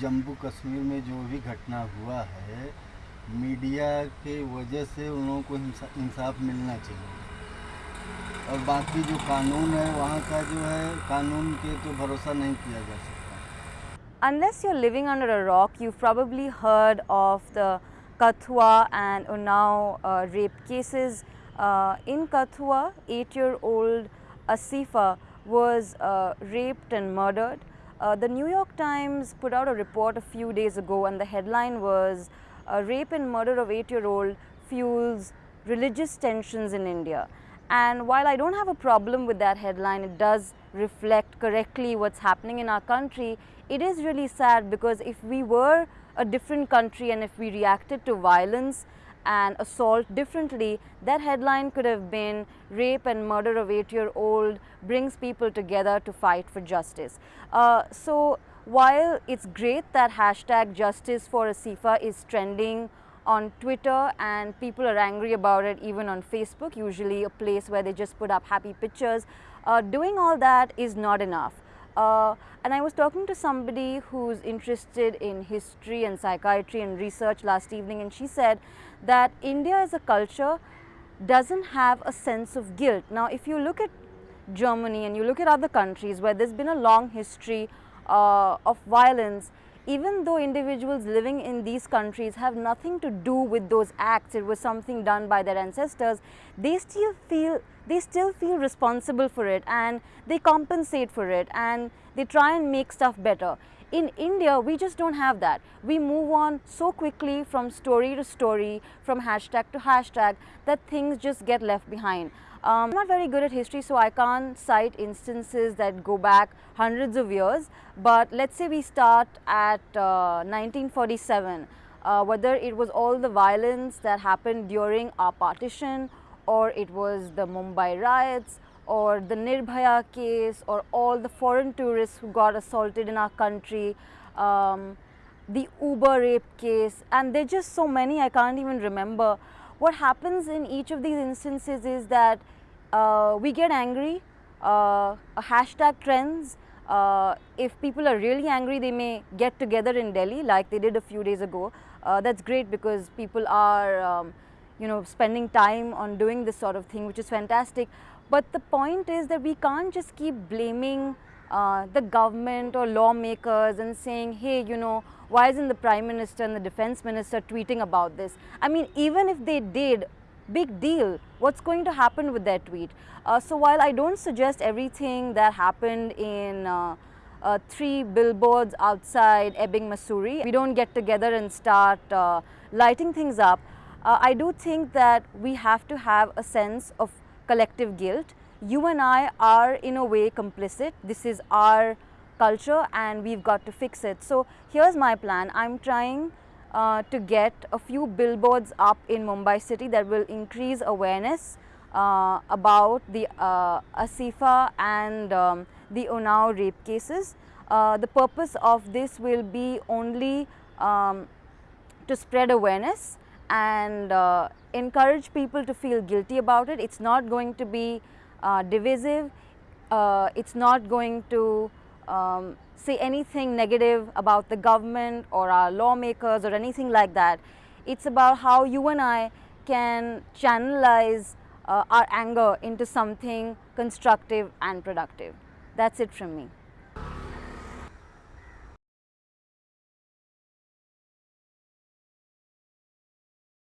जम्मू कश्मीर में जो भी घटना हुआ है मीडिया के वजह से उन लोगों को इंसाफ मिलना चाहिए और बाकी जो कानून है वहाँ का जो है कानून के तो भरोसा नहीं किया जा सकता Unless you're living under a rock, you've probably heard of the Kathua and Unnao uh, rape cases. Uh, in Kathua, eight-year-old Asifa was uh, raped and murdered. Uh, the New York Times put out a report a few days ago and the headline was uh, Rape and Murder of Eight-Year-Old Fuels Religious Tensions in India. And while I don't have a problem with that headline, it does reflect correctly what's happening in our country. It is really sad because if we were a different country and if we reacted to violence and assault differently, that headline could have been rape and murder of eight-year-old brings people together to fight for justice. Uh, so while it's great that hashtag justice for Asifa is trending on Twitter and people are angry about it even on Facebook, usually a place where they just put up happy pictures. Uh, doing all that is not enough. Uh, and I was talking to somebody who's interested in history and psychiatry and research last evening and she said that India as a culture doesn't have a sense of guilt. Now if you look at Germany and you look at other countries where there's been a long history uh, of violence, even though individuals living in these countries have nothing to do with those acts, it was something done by their ancestors, they still feel they still feel responsible for it and they compensate for it and they try and make stuff better. In India, we just don't have that. We move on so quickly from story to story, from hashtag to hashtag, that things just get left behind. Um, I'm not very good at history, so I can't cite instances that go back hundreds of years. But let's say we start at uh, 1947, uh, whether it was all the violence that happened during our partition, or it was the Mumbai riots, or the Nirbhaya case, or all the foreign tourists who got assaulted in our country. Um, the Uber rape case, and there are just so many I can't even remember. What happens in each of these instances is that uh, we get angry, uh, a hashtag trends. Uh, if people are really angry, they may get together in Delhi like they did a few days ago. Uh, that's great because people are, um, you know, spending time on doing this sort of thing, which is fantastic. But the point is that we can't just keep blaming uh, the government or lawmakers and saying, hey, you know, why isn't the Prime Minister and the Defense Minister tweeting about this? I mean, even if they did, big deal. What's going to happen with that tweet? Uh, so while I don't suggest everything that happened in uh, uh, three billboards outside Ebbing, Missouri, we don't get together and start uh, lighting things up, uh, I do think that we have to have a sense of collective guilt. You and I are in a way complicit. This is our culture and we've got to fix it. So here's my plan. I'm trying uh, to get a few billboards up in Mumbai city that will increase awareness uh, about the uh, Asifa and um, the Unnao rape cases. Uh, the purpose of this will be only um, to spread awareness and uh, encourage people to feel guilty about it. It's not going to be uh, divisive. Uh, it's not going to um, say anything negative about the government or our lawmakers or anything like that. It's about how you and I can channelize uh, our anger into something constructive and productive. That's it from me.